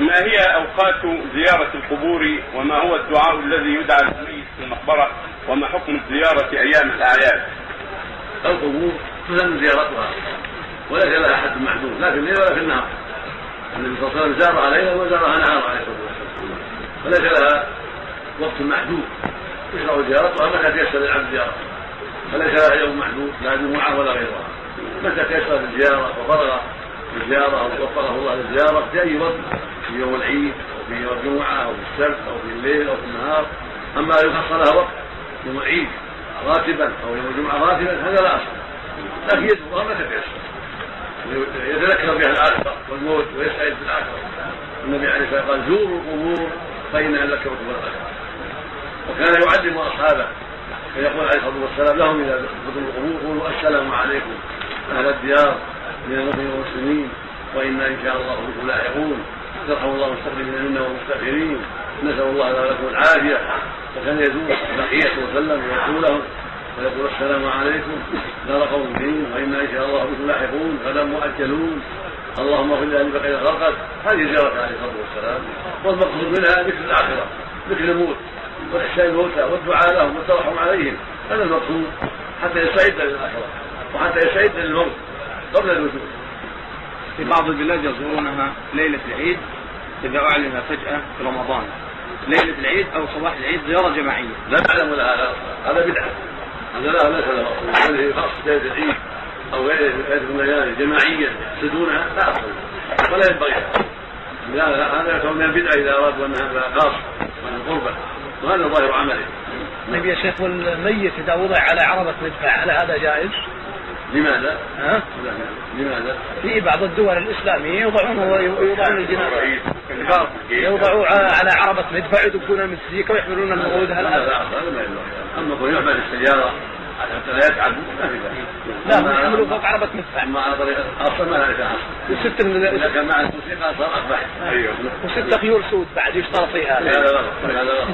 ما هي أوقات زيارة القبور وما هو الدعاء الذي يدعى للميت في المقبرة وما حكم الزياره أيام الأعياد؟ القبور تسن زيارتها وليس لها حد محدود لا في الليل ولا في النهار. النبي صلى الله عليه وسلم زارها ليلا وزارها نهارا عليه الصلاة والسلام. فليس لها وقت محدود يشرع زيارتها متى تيسر للعبد زيارتها فليس لها يوم محدود لا جمعة ولا غيرها. متى تيسر الزياره وفرغ الزياره أو وفقه الله للزياره في أي وقت في يوم العيد أو في يوم الجمعة أو في السبت أو في الليل أو في النهار. أما يخص لها وقت يوم العيد راتبا أو يوم الجمعة راتبا هذا لا أصل. لكن يذكرها متى تيسر يتذكر بها الآخرة والموت ويسعد بالاخره النبي عليه الصلاة والسلام قال زوروا القبور فإنها ذكرتكم الاخره وكان يعلم أصحابه فيقول عليه الصلاة والسلام لهم إذا دخلتم القبور قولوا السلام عليكم أهل الديار. من المؤمنين والمسلمين وأنا إن شاء الله بكم لاحقون يرحم الله المستقدمين منا والمستاخرين نسأل الله لنا ولكم العافية. وكان يزور بقية وسلم ويقول لهم ويقول السلام عليكم. دار قوم دين وأنا إن شاء الله بكم لاحقون غدا مؤجلون اللهم اغفر لاهل بقيه خلقك هذه زيارة عليه الصلاة والسلام. والمقصود منها ذكر الآخرة. ذكر الموت. وإحسان الموتى. والدعاء لهم. والترحم عليهم. هذا المقصود. حتى يستعد للآخرة. وحتى يستعد للموت. قبل الوجود. في بعض البلاد يزورونها ليلة العيد إذا أعلن فجأة في رمضان. ليلة العيد أو صباح العيد زيارة جماعية. لا نعلم لها هذا بدعة. هذا لا ليس له. أصل هذه خاص ليلة العيد أو ليلة الليالي جماعية يقصدونها لا أصل ولا ينبغي. لا هذا يكون من البدعة إذا أرادوا أن هذا خاص من القربة وهذا ظاهر عمله طيب يا شيخ والميت إذا وضع على عربة مدفع هل هذا جائز؟ لماذا؟ ها؟ لماذا؟ في بعض الدول الإسلامية يوضعون يوضعون الجنازه يوضعوا على عربة مدفع يدقون المسيكة ويحملون الموعود هل هذا هذا؟ ما أما كون يعمل السيارة حتى لا يتعب ما لا هم يحملوا فوق عربة مدفع. أما على طريقة أصلا ما ليس أصلا وست من إذا كان مع الموسيقى صار اقبح أيوه وست خيول سود بعد يشترط فيها. هذا غلط هذا غلط